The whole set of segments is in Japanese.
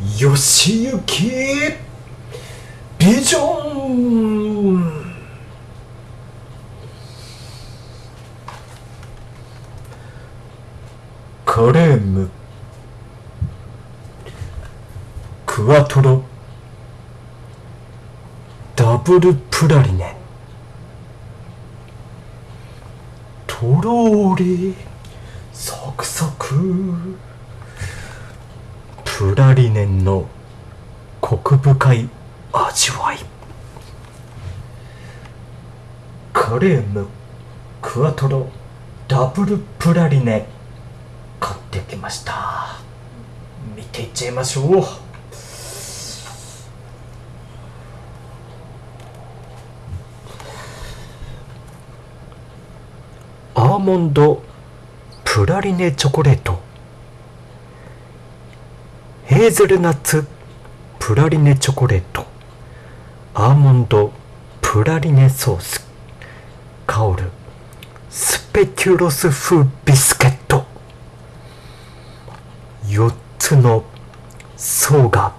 よしゆきビジョン。カレーム。クワトロ。ダブルプラリネ。とろーりサクサク。プラリネンのコク深い味わい。カレームクワトロダブルプラリネ。買ってきました。見ていっちゃいましょう。アーモンドプラリネチョコレート。ヘーゼルナッツプラリネチョコレート。アーモンドプラリネソース。香るスペキュロス風ビスケット。4つの層が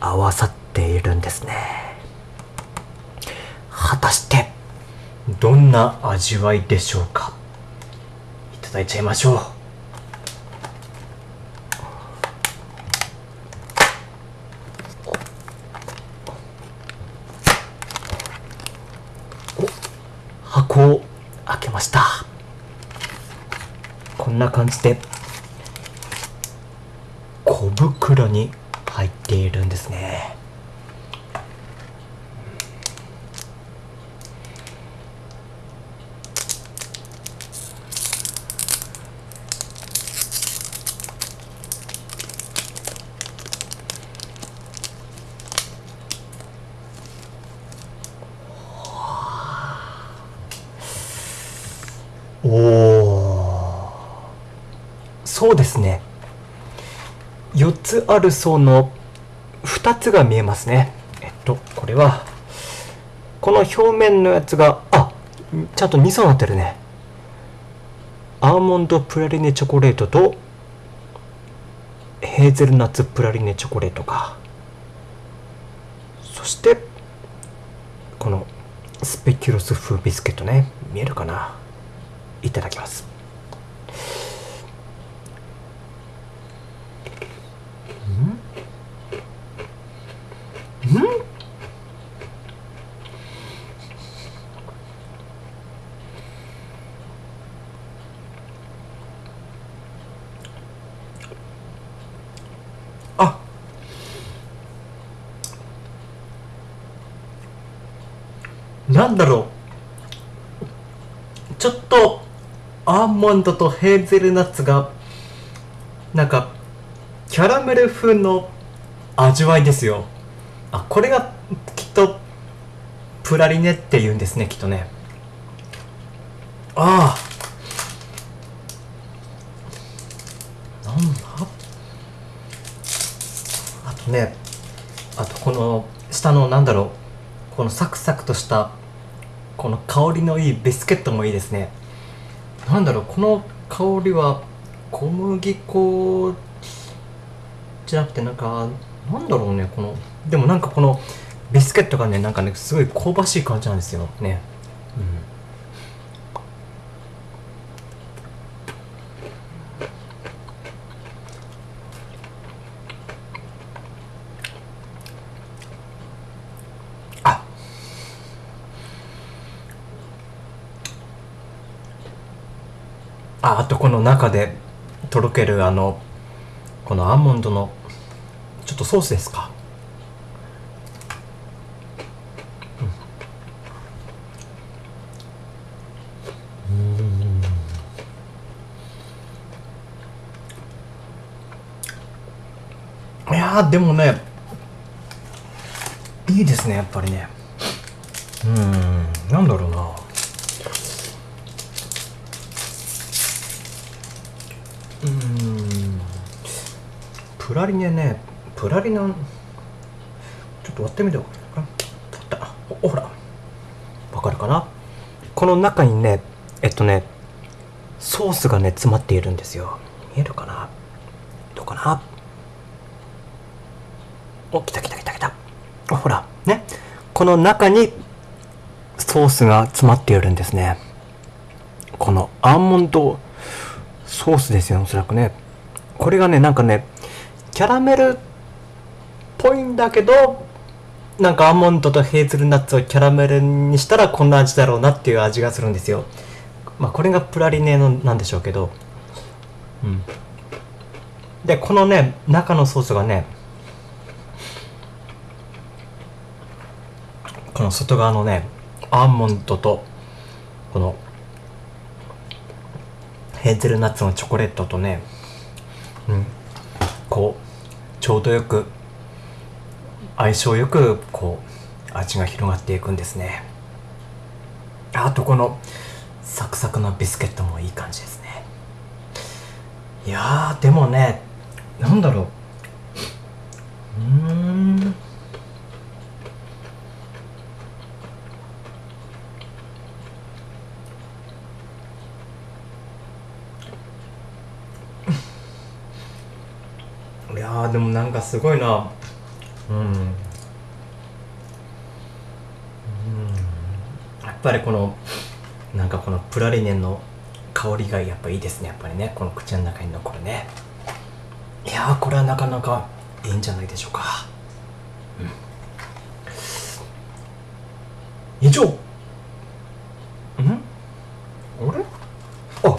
合わさっているんですね。果たしてどんな味わいでしょうか？いただいちゃいましょう。箱を開けました。こんな感じで小袋に入っているんですね。そうですね。4つある層の2つが見えますね。えっとこれはこの表面のやつがあちゃんと2層になってるね。アーモンドプラリネチョコレートとヘーゼルナッツプラリネチョコレートか。そしてこのスペキュロス風ビスケットね。見えるかな？いただきます。なんだろう。ちょっとアーモンドとヘーゼルナッツがなんかキャラメル風の味わいですよ。あこれがきっとプラリネって言うんですねきっとね。ああ。なんだ？あとねあとこの下のなんだろう。このサクサクとしたこの香りのいいビスケットもいいですね。なんだろうこの香りは小麦粉じゃなくてなんかなんだろうねこの。でもなんかこのビスケットがねなんかねすごい香ばしい感じなんですよねうんあああとこの中でとろけるあのこのアーモンドのちょっとソースですか？うん。いやでもねいいですねやっぱりね。うんなんだろうな。うん。プラリネねプラリネちょっと割ってみてよ。かった。おほら。わかるかな？この中にねえっとねソースがね詰まっているんですよ。見えるかな？どうかな？お来た来た来た来た。ほら。ね？この中にソースが詰まっているんですね。このアーモンドソースですよおそらくね。これがねなんかねキャラメルっぽいんだけどなんかアーモンドとヘーゼルナッツをキャラメルにしたらこんな味だろうなっていう味がするんですよ。まあこれがプラリネのなんでしょうけど。うん。でこのね中のソースがねこの外側のねアーモンドとこのヘーゼルナッツのチョコレートとね、うん、こうちょうどよく相性よくこう味が広がっていくんですね。あとこのサクサクのビスケットもいい感じですね。いやでもねなんだろう。いやでもなんかすごいな。うん。うん。やっぱりこのなんかこのプラリネンの香りがやっぱいいですね。やっぱりね。この口の中に残るね。いやこれはなかなかいいんじゃないでしょうか、うん、以上。ん？あれ？あ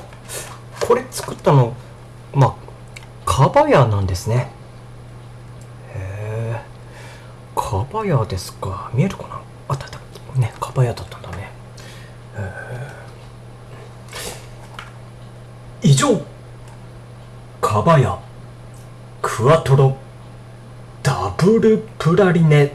これ作ったのまあカバヤなんですねへえカバヤですか？見えるかな？あったあったねカバヤだったんだね。以上。カバヤクワトロ。ダブルプラリネ。